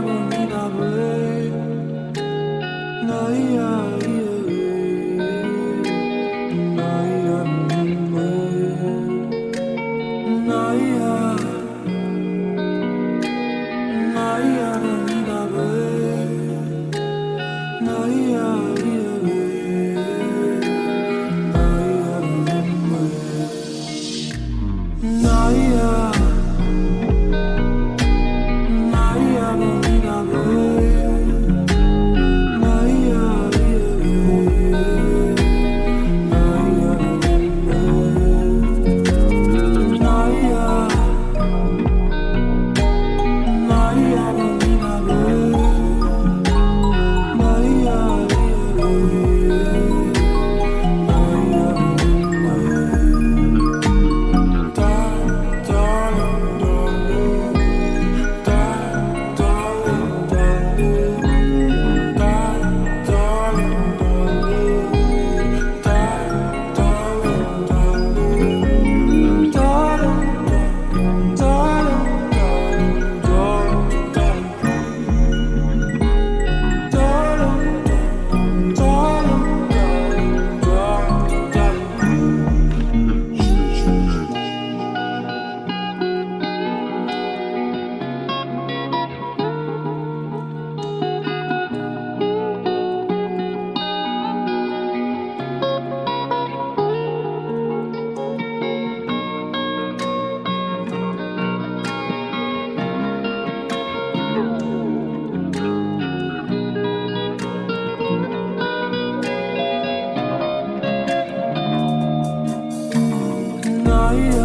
Naya Naya Naya yeah.